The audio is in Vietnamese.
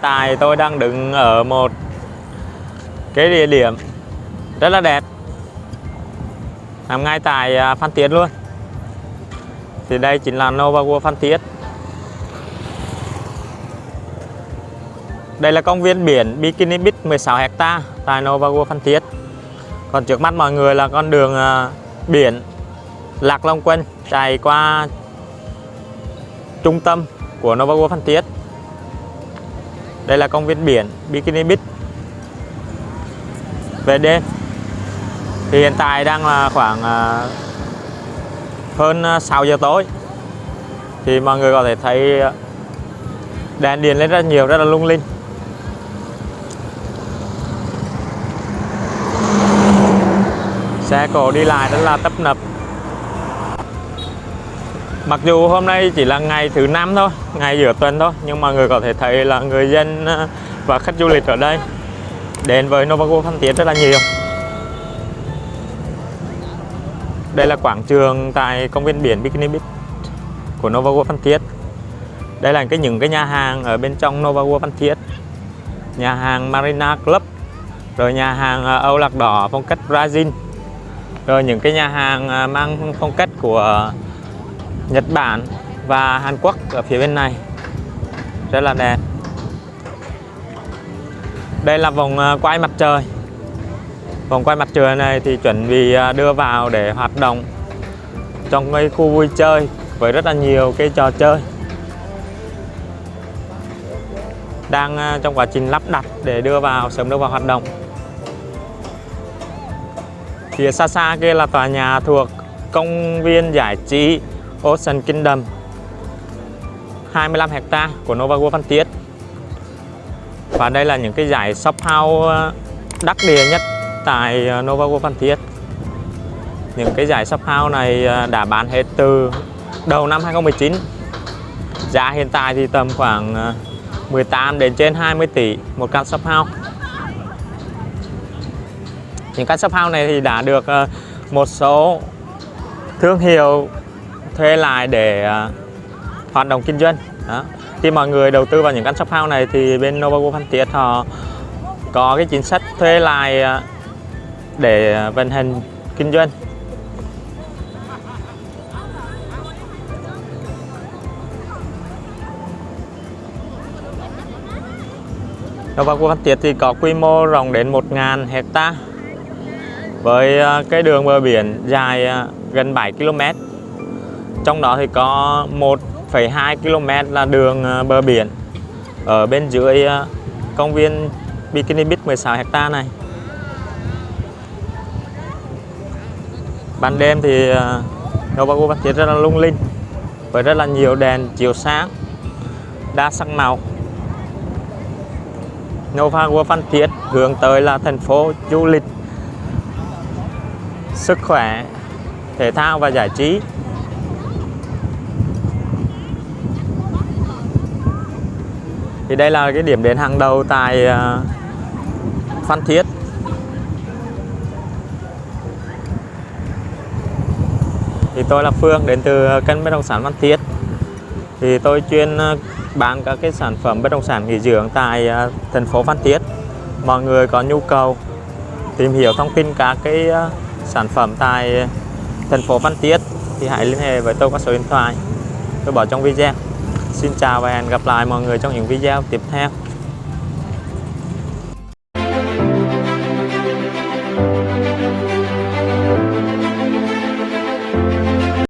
Tại tôi đang đứng ở một cái địa điểm rất là đẹp. Nằm ngay tại à, Phan Thiết luôn. Thì đây chính là Nova World Phan Thiết. Đây là công viên biển Bikini Beach 16 hecta tại Nova World Phan Thiết. Còn trước mắt mọi người là con đường à, biển Lạc Long Quân chạy qua trung tâm của Nova World Phan Thiết đây là công viên biển Bikini Beach. Về đêm, thì hiện tại đang là khoảng à, hơn à, 6 giờ tối. Thì mọi người có thể thấy à, đèn điện lên rất nhiều, rất là lung linh. Xe cộ đi lại rất là tấp nập. Mặc dù hôm nay chỉ là ngày thứ năm thôi, ngày giữa tuần thôi Nhưng mọi người có thể thấy là người dân ờ, và khách du lịch ở đây Đến với Novago Phan Thiết rất là nhiều. Đây là quảng trường tại công viên biển Bikini Beach của Novago Phan Thiết. Đây là cái những cái nhà hàng ở bên trong Novago Phan Thiết. Nhà hàng Marina Club Rồi nhà hàng ờ, Âu Lạc Đỏ phong cách Brazil. Rồi những cái nhà hàng ờ, mang phong cách của Nhật Bản và Hàn Quốc ở phía bên này. Rất là đẹp. Đây là vòng ờ, quay mặt trời. Vòng quay mặt trời này thì chuẩn bị ờ, đưa vào để hoạt động trong cái khu vui chơi với rất là nhiều cái trò chơi đang ờ, trong quá trình lắp đặt để đưa vào sớm đưa vào hoạt động. Phía xa xa kia là tòa nhà thuộc công viên giải trí Ocean Kingdom. 25 hecta của Nova World Phan Thiết và đây là những cái giải shop house ờ, đắc địa nhất tại ờ, Nova World Phan Thiết những cái giải shop house này ờ, đã bán hết từ đầu năm 2019 giá hiện tại thì tầm khoảng 18 đến trên 20 tỷ một căn shop house. Những căn shop house này thì đã được một số thương hiệu thuê lại để à, hoạt động kinh doanh. Đó. khi mọi người đầu tư vào những căn shop house này thì bên Novago Phan Thiết họ có cái chính sách thuê lại à, để vận hành kinh doanh. Novago Phan Thiết thì có quy mô rộng đến 1.000 hecta với à, cái đường bờ biển dài gần 7 km trong đó thì có 1,2 km là đường ờ, bờ biển. Ở bên dưới ờ, công viên Bikini Beach 16 hecta này. Ban đêm thì Novago Phan Thiết rất là lung linh với rất là nhiều đèn chiếu sáng đa sắc màu. Novago Phan Thiết hướng tới là thành phố du lịch sức khỏe thể thao và giải trí. Thì đây là cái điểm đến hàng đầu tại ờ, Phan Thiết. Thì tôi là Phương, đến từ kênh bất động sản Phan Thiết. Thì tôi chuyên ờ, bán các cái sản phẩm bất động sản nghỉ dưỡng tại ờ, thành phố Phan Thiết. Mọi người có nhu cầu tìm hiểu thông tin các cái sản phẩm tại thành phố Phan Thiết thì hãy liên hệ với tôi qua số điện thoại. Tôi bỏ trong video. Xin chào và hẹn gặp lại mọi người trong những video tiếp theo.